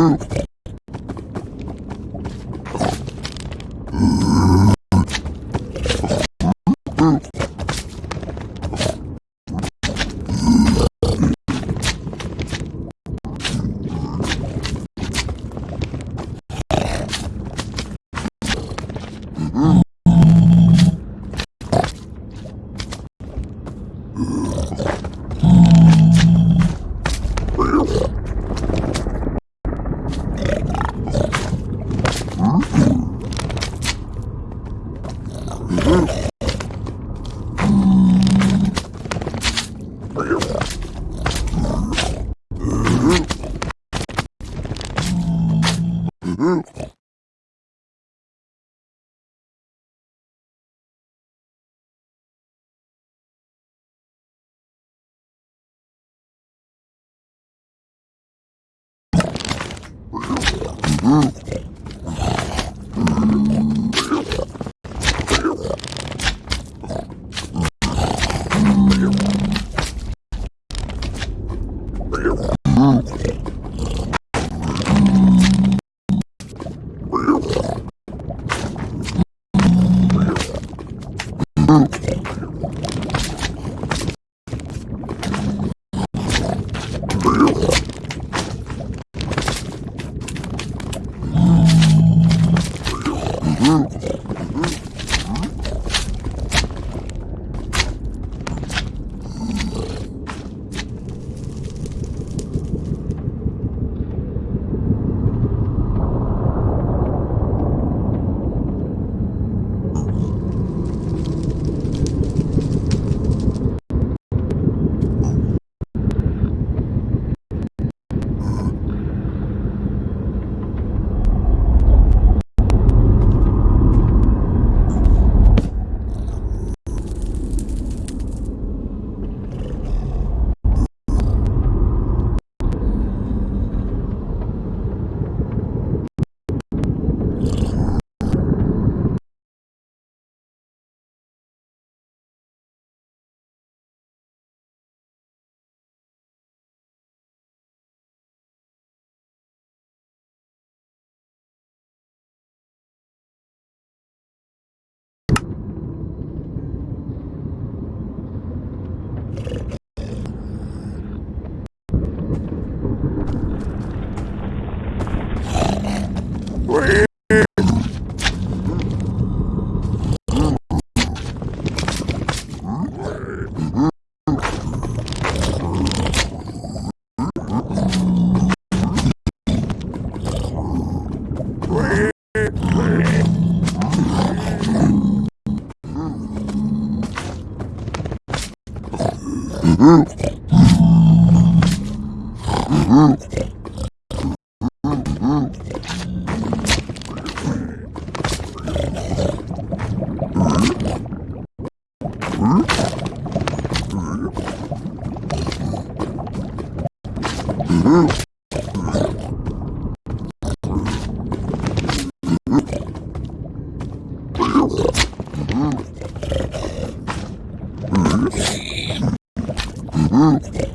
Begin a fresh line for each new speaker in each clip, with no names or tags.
move. Wow. Mm-hmm.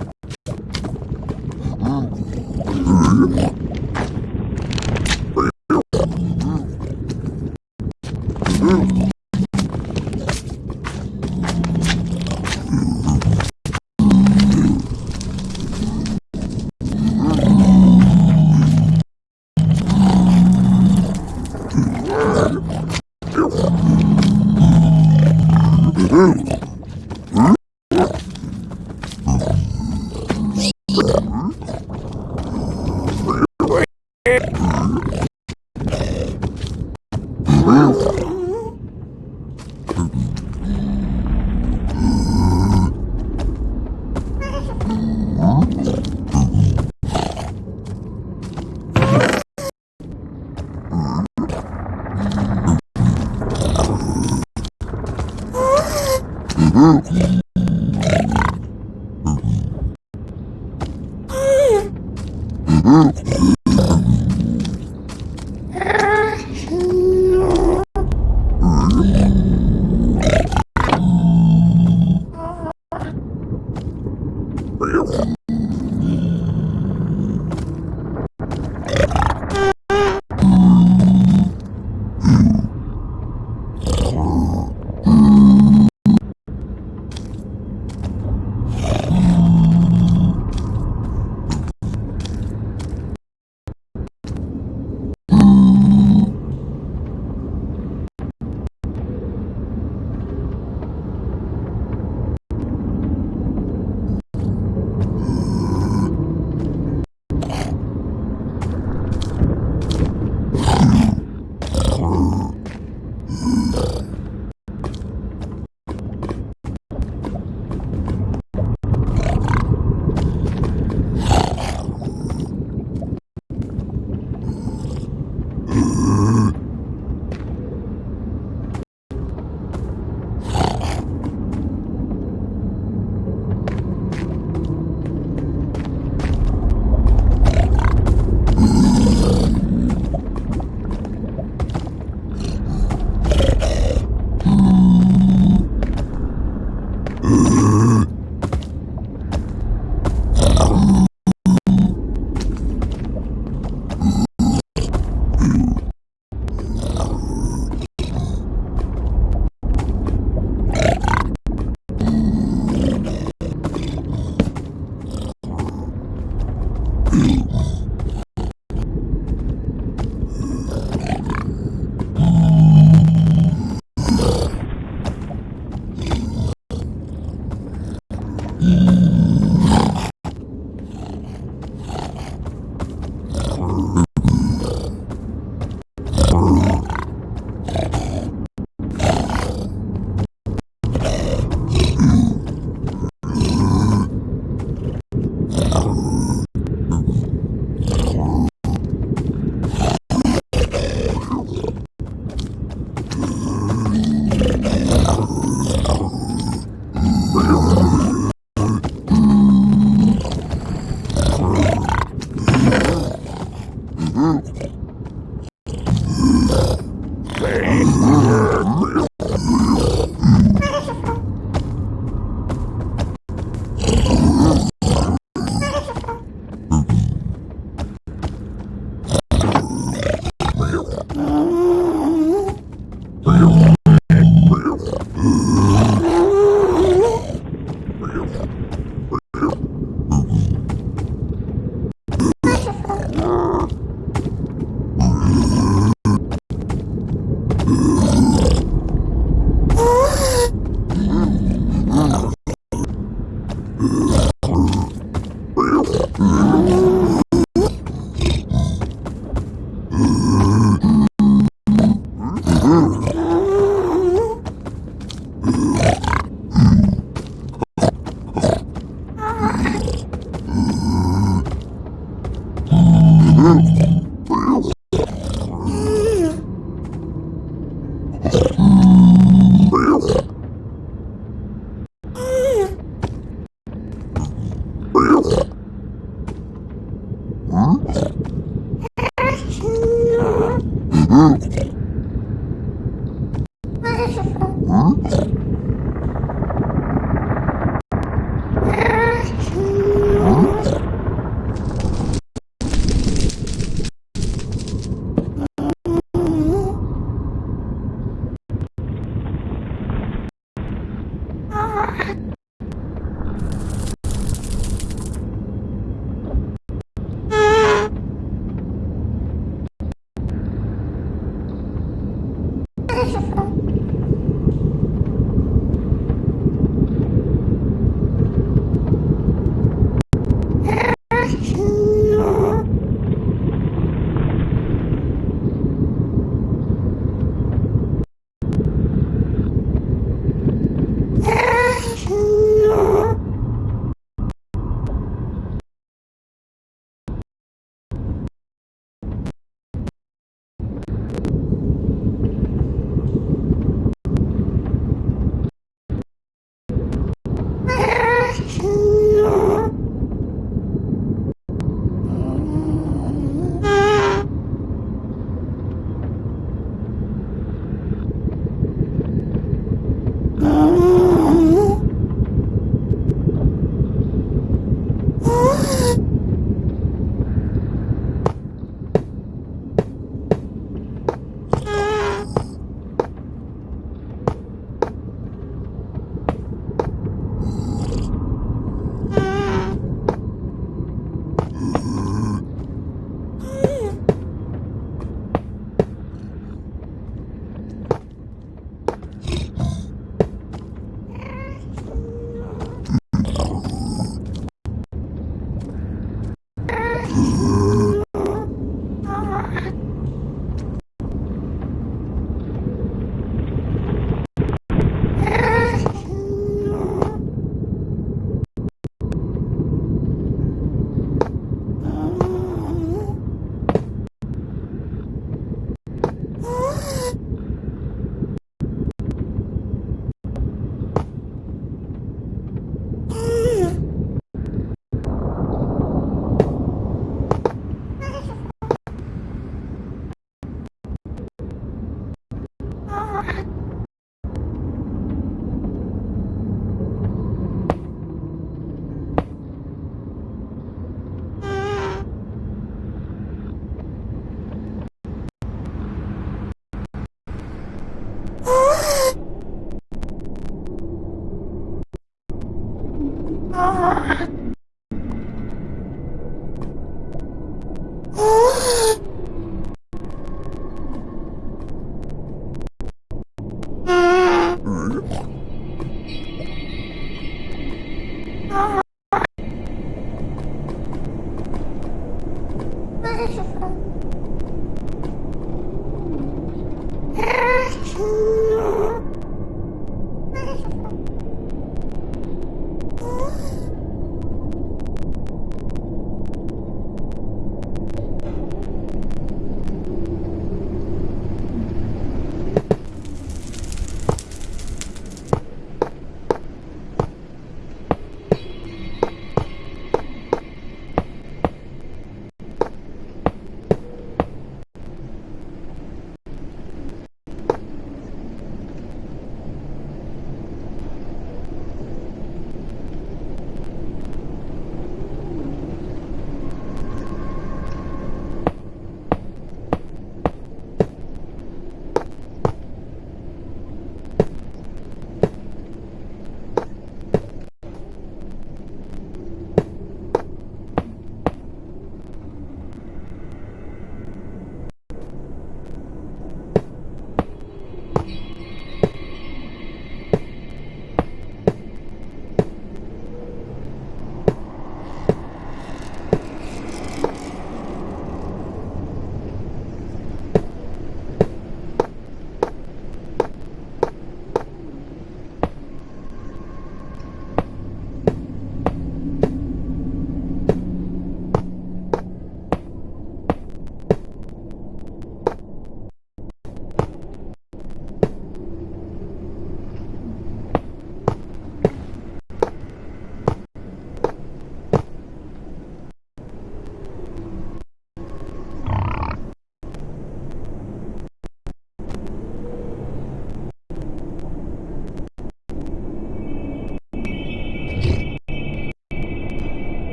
beautiful.